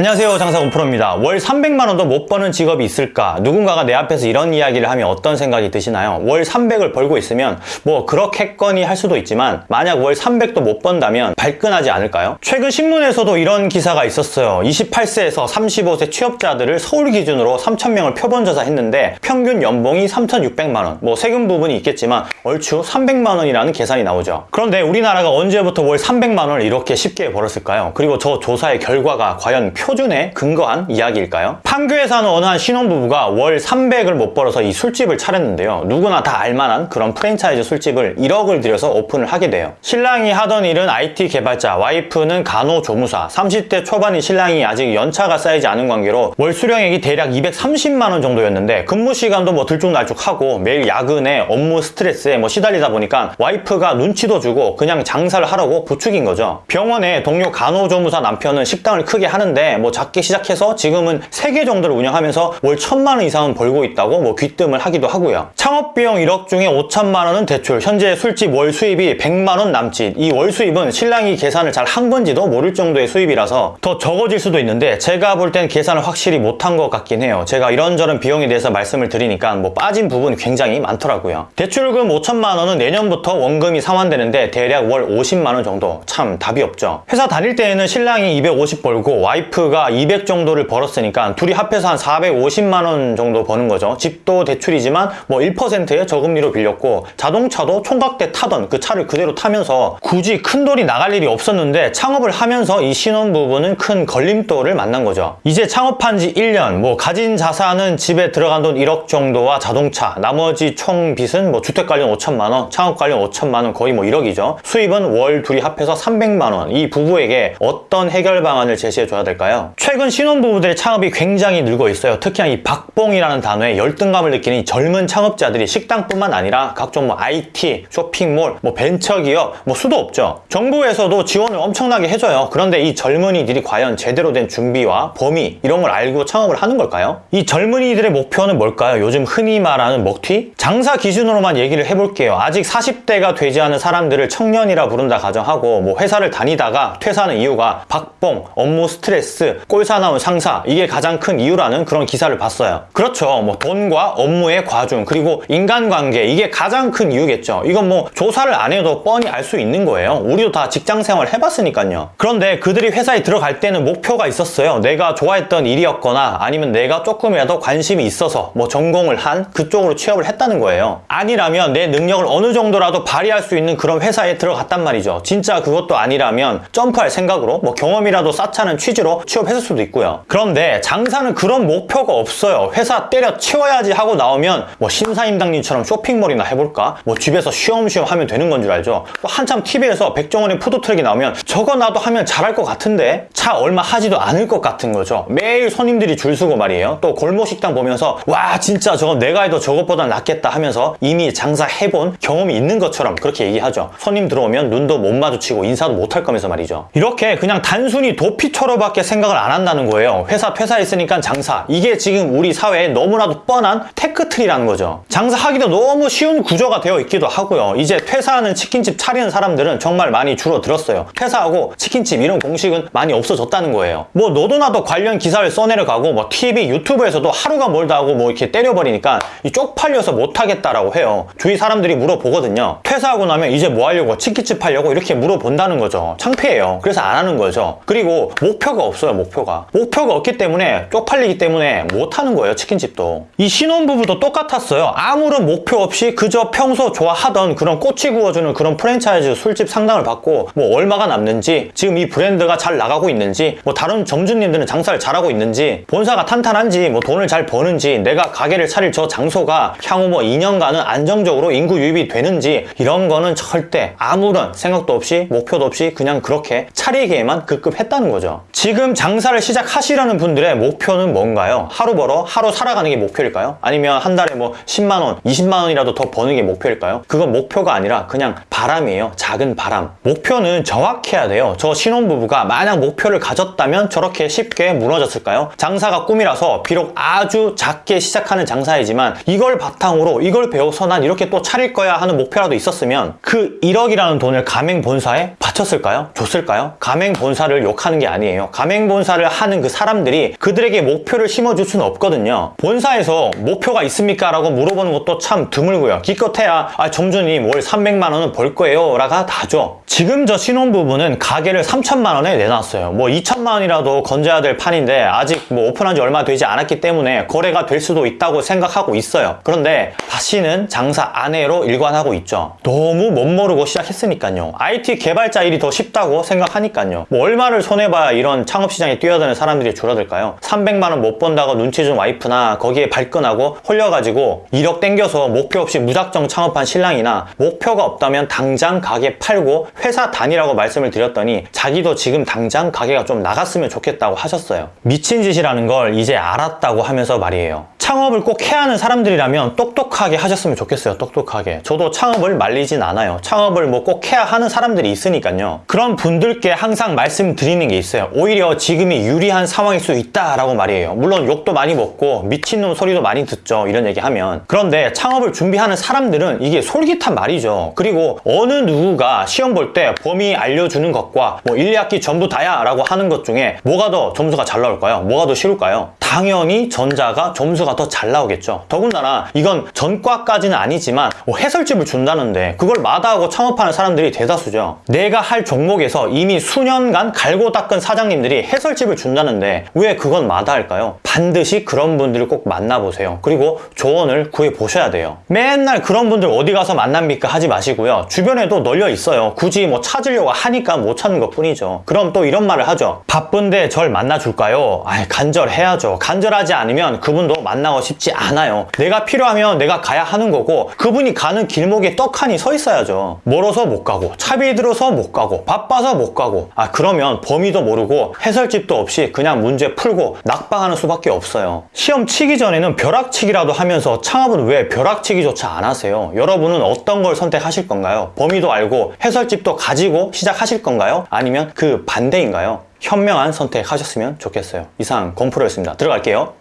안녕하세요 장사공프로입니다. 월 300만원도 못 버는 직업이 있을까? 누군가가 내 앞에서 이런 이야기를 하면 어떤 생각이 드시나요? 월 300을 벌고 있으면 뭐 그렇겠거니 할 수도 있지만 만약 월 300도 못 번다면 발끈하지 않을까요? 최근 신문에서도 이런 기사가 있었어요. 28세에서 35세 취업자들을 서울 기준으로 3,000명을 표본조사 했는데 평균 연봉이 3,600만원. 뭐 세금 부분이 있겠지만 얼추 300만원이라는 계산이 나오죠. 그런데 우리나라가 언제부터 월 300만원을 이렇게 쉽게 벌었을까요? 그리고 저 조사의 결과가 과연 표 준에 근거한 이야기일까요? 판교에 사는 어느 한 신혼부부가 월 300을 못 벌어서 이 술집을 차렸는데요. 누구나 다 알만한 그런 프랜차이즈 술집을 1억을 들여서 오픈을 하게 돼요. 신랑이 하던 일은 IT 개발자, 와이프는 간호조무사, 30대 초반인 신랑이 아직 연차가 쌓이지 않은 관계로 월 수령액이 대략 230만 원 정도였는데 근무 시간도 뭐 들쭉날쭉하고 매일 야근에 업무 스트레스에 뭐 시달리다 보니까 와이프가 눈치도 주고 그냥 장사를 하라고 부추긴 거죠. 병원에 동료 간호조무사 남편은 식당을 크게 하는데 뭐 작게 시작해서 지금은 3개 정도를 운영하면서 월 1천만 원 이상은 벌고 있다고 뭐 귀뜸을 하기도 하고요. 창업 비용 1억 중에 5천만 원은 대출, 현재 술집 월 수입이 100만 원 남짓. 이 월 수입은 신랑이 계산을 잘 한 건지도 모를 정도의 수입이라서 더 적어질 수도 있는데 제가 볼 땐 계산을 확실히 못한 것 같긴 해요. 제가 이런저런 비용에 대해서 말씀을 드리니까 뭐 빠진 부분 굉장히 많더라고요. 대출금 5천만 원은 내년부터 원금이 상환되는데 대략 월 50만 원 정도. 참 답이 없죠. 회사 다닐 때에는 신랑이 250 벌고 와이프 와이프가 200 정도를 벌었으니까 둘이 합해서 한 450만 원 정도 버는 거죠. 집도 대출이지만 뭐 1%의 저금리로 빌렸고 자동차도 총각 때 타던 그 차를 그대로 타면서 굳이 큰 돈이 나갈 일이 없었는데 창업을 하면서 이 신혼부부는 큰 걸림돌을 만난 거죠. 이제 창업한 지 1년 뭐 가진 자산은 집에 들어간 돈 1억 정도와 자동차 나머지 총 빚은 뭐 주택 관련 5천만 원 창업 관련 5천만 원 거의 뭐 1억이죠. 수입은 월 둘이 합해서 300만 원. 이 부부에게 어떤 해결 방안을 제시해 줘야 될까요? 될까요? 최근 신혼부부들의 창업이 굉장히 늘고 있어요. 특히나 이 박봉이라는 단어에 열등감을 느끼는 젊은 창업자들이 식당뿐만 아니라 각종 뭐 IT, 쇼핑몰, 뭐 벤처기업 뭐 수도 없죠. 정부에서도 지원을 엄청나게 해줘요. 그런데 이 젊은이들이 과연 제대로 된 준비와 범위 이런 걸 알고 창업을 하는 걸까요? 이 젊은이들의 목표는 뭘까요? 요즘 흔히 말하는 먹튀? 장사 기준으로만 얘기를 해볼게요. 아직 40대가 되지 않은 사람들을 청년이라 부른다 가정하고 뭐 회사를 다니다가 퇴사하는 이유가 박봉, 업무 스트레스, 스트레스, 꼴사나운 상사 이게 가장 큰 이유라는 그런 기사를 봤어요. 그렇죠. 뭐 돈과 업무의 과중 그리고 인간관계 이게 가장 큰 이유겠죠. 이건 뭐 조사를 안 해도 뻔히 알 수 있는 거예요. 우리도 다 직장생활 해봤으니까요. 그런데 그들이 회사에 들어갈 때는 목표가 있었어요. 내가 좋아했던 일이었거나 아니면 내가 조금이라도 관심이 있어서 뭐 전공을 한 그쪽으로 취업을 했다는 거예요. 아니라면 내 능력을 어느 정도라도 발휘할 수 있는 그런 회사에 들어갔단 말이죠. 진짜 그것도 아니라면 점프할 생각으로 뭐 경험이라도 쌓자는 취지로 취업했을 수도 있고요. 그런데 장사는 그런 목표가 없어요. 회사 때려 치워야지 하고 나오면 뭐 신사임당님처럼 쇼핑몰이나 해볼까? 뭐 집에서 쉬엄쉬엄 하면 되는 건 줄 알죠. 또 한참 TV에서 백종원의 푸드트럭이 나오면 저거 나도 하면 잘할 것 같은데 차 얼마 하지도 않을 것 같은 거죠. 매일 손님들이 줄 서고 말이에요. 또 골목 식당 보면서 와 진짜 저거 내가 해도 저것보다 낫겠다 하면서 이미 장사해본 경험이 있는 것처럼 그렇게 얘기하죠. 손님 들어오면 눈도 못 마주치고 인사도 못 할 거면서 말이죠. 이렇게 그냥 단순히 도피처로밖에 생각 생각을 안 한다는 거예요. 회사 퇴사했으니까 장사. 이게 지금 우리 사회에 너무나도 뻔한 테크트리라는 거죠. 장사하기도 너무 쉬운 구조가 되어 있기도 하고요. 이제 퇴사하는 치킨집 차리는 사람들은 정말 많이 줄어들었어요. 퇴사하고 치킨집 이런 공식은 많이 없어졌다는 거예요. 뭐 너도 나도 관련 기사를 써내려가고 뭐 TV, 유튜브에서도 하루가 멀다 하고 뭐 이렇게 때려버리니까 쪽팔려서 못하겠다라고 해요. 주위 사람들이 물어보거든요. 퇴사하고 나면 이제 뭐 하려고 치킨집 하려고 이렇게 물어본다는 거죠. 창피해요. 그래서 안 하는 거죠. 그리고 목표가 없어요. 없어요 목표가. 목표가 없기 때문에 쪽팔리기 때문에 못하는 거예요 치킨집도. 이 신혼부부도 똑같았어요. 아무런 목표 없이 그저 평소 좋아하던 그런 꼬치 구워주는 그런 프랜차이즈 술집 상담을 받고 뭐 얼마가 남는지 지금 이 브랜드가 잘 나가고 있는지 뭐 다른 점주님들은 장사를 잘하고 있는지 본사가 탄탄한지 뭐 돈을 잘 버는지 내가 가게를 차릴 저 장소가 향후 뭐 2년간은 안정적으로 인구 유입이 되는지 이런 거는 절대 아무런 생각도 없이 목표도 없이 그냥 그렇게 차리기에만 급급했다는 거죠. 지금 장사를 시작하시려는 분들의 목표는 뭔가요? 하루 벌어 하루 살아가는 게 목표일까요? 아니면 한 달에 뭐 10만 원, 20만 원이라도 더 버는 게 목표일까요? 그건 목표가 아니라 그냥 바람이에요. 작은 바람. 목표는 정확해야 돼요. 저 신혼부부가 만약 목표를 가졌다면 저렇게 쉽게 무너졌을까요? 장사가 꿈이라서 비록 아주 작게 시작하는 장사이지만 이걸 바탕으로 이걸 배워서 난 이렇게 또 차릴 거야 하는 목표라도 있었으면 그 1억이라는 돈을 가맹 본사에 바쳤을까요? 줬을까요? 가맹 본사를 욕하는 게 아니에요. 가맹 본사를 하는 그 사람들이 그들에게 목표를 심어줄 수는 없거든요. 본사에서 목표가 있습니까? 라고 물어보는 것도 참 드물고요. 기껏해야 아, 점주님 월 300만 원은 벌 거예요. 라가 다죠. 지금 저 신혼부부는 가게를 3천만 원에 내놨어요. 뭐 2천만 원이라도 건져야 될 판인데 아직 뭐 오픈한 지 얼마 되지 않았기 때문에 거래가 될 수도 있다고 생각하고 있어요. 그런데 다시는 장사 안 해로 일관하고 있죠. 너무 못 모르고 시작했으니까요. IT 개발자 일이 더 쉽다고 생각하니까요. 뭐 얼마를 손해봐야 이런 창업시장에 뛰어드는 사람들이 줄어들까요? 300만 원 못 번다고 눈치 준 와이프나 거기에 발끈하고 홀려가지고 1억 땡겨서 목표 없이 무작정 창업한 신랑이나 목표가 없다면 당장 가게 팔고 회사 다니라고 말씀을 드렸더니 자기도 지금 당장 가게가 좀 나갔으면 좋겠다고 하셨어요. 미친 짓이라는 걸 이제 알았다고 하면서 말이에요. 창업을 꼭 해야 하는 사람들이라면 똑똑하게 하셨으면 좋겠어요. 똑똑하게. 저도 창업을 말리진 않아요. 창업을 뭐 꼭 해야 하는 사람들이 있으니까 요. 그런 분들께 항상 말씀드리는 게 있어요. 오히려 지금이 유리한 상황일 수 있다라고 말이에요. 물론 욕도 많이 먹고 미친놈 소리도 많이 듣죠. 이런 얘기 하면. 그런데 창업을 준비하는 사람들은 이게 솔깃한 말이죠. 그리고 어느 누구가 시험 볼 때 범위 알려주는 것과 뭐 1, 2학기 전부 다야 라고 하는 것 중에 뭐가 더 점수가 잘 나올까요? 뭐가 더 쉬울까요? 당연히 전자가 점수가 더 잘 나오겠죠. 더군다나 이건 전과까지는 아니지만 뭐 해설집을 준다는데 그걸 마다하고 창업하는 사람들이 대다수죠. 내가 할 종목에서 이미 수년간 갈고 닦은 사장님들이 해설집을 준다는데 왜 그건 마다할까요? 반드시 그런 분들을 꼭 만나보세요. 그리고 조언을 구해보셔야 돼요. 맨날 그런 분들 어디 가서 만납니까 하지 마시고요. 주변에도 널려 있어요. 굳이 뭐 찾으려고 하니까 못 찾는 것 뿐이죠. 그럼 또 이런 말을 하죠. 바쁜데 절 만나줄까요? 아이, 간절해야죠. 간절하지 않으면 그분도 만나고 싶지 않아요. 내가 필요하면 내가 가야 하는 거고 그분이 가는 길목에 떡하니 서 있어야죠. 멀어서 못 가고 차비 들어서 못 가고 바빠서 못 가고 아 그러면 범위도 모르고 해설집도 없이 그냥 문제 풀고 낙방하는 수밖에 없어요. 시험 치기 전에는 벼락치기라도 하면서 창업은 왜 벼락치기조차 안 하세요? 여러분은 어떤 걸 선택하실 건가요? 범위도 알고 해설집도 가지고 시작하실 건가요? 아니면 그 반대인가요? 현명한 선택하셨으면 좋겠어요. 이상 건프로였습니다. 들어갈게요.